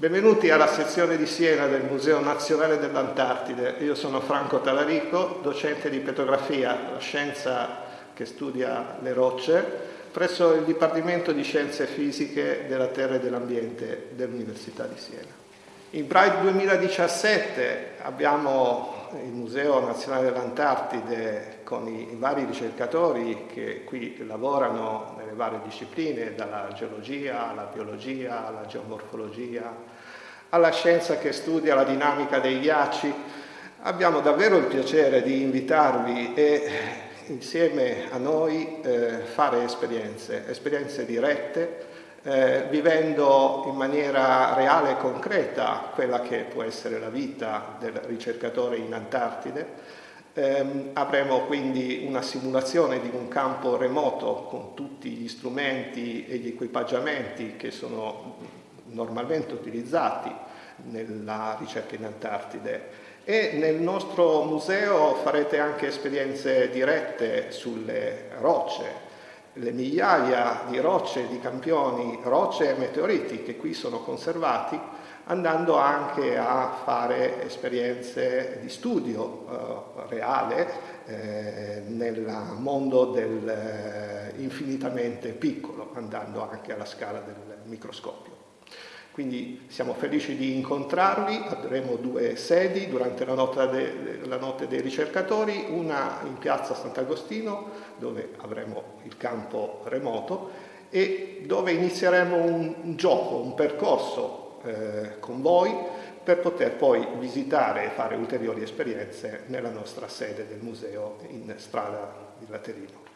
Benvenuti alla sezione di Siena del Museo Nazionale dell'Antartide. Io sono Franco Talarico, docente di petrografia, la scienza che studia le rocce, presso il Dipartimento di Scienze Fisiche della Terra e dell'Ambiente dell'Università di Siena. In Pride 2017 abbiamo il Museo Nazionale dell'Antartide con i vari ricercatori che qui lavorano nelle varie discipline, dalla geologia alla biologia, alla geomorfologia, alla scienza che studia la dinamica dei ghiacci. Abbiamo davvero il piacere di invitarvi e insieme a noi eh, fare esperienze, esperienze dirette, eh, vivendo in maniera reale e concreta quella che può essere la vita del ricercatore in Antartide. Eh, avremo quindi una simulazione di un campo remoto con tutti gli strumenti e gli equipaggiamenti che sono normalmente utilizzati nella ricerca in Antartide e nel nostro museo farete anche esperienze dirette sulle rocce, le migliaia di rocce, di campioni, rocce e meteoriti che qui sono conservati, andando anche a fare esperienze di studio eh, reale eh, nel mondo del eh, infinitamente piccolo, andando anche alla scala del microscopio. Quindi siamo felici di incontrarli, avremo due sedi durante la notte, de, la notte, dei ricercatori, una in piazza Sant'Agostino dove avremo il campo remoto e dove inizieremo un, un gioco, un percorso eh, con voi per poter poi visitare e fare ulteriori esperienze nella nostra sede del museo in strada di Laterino.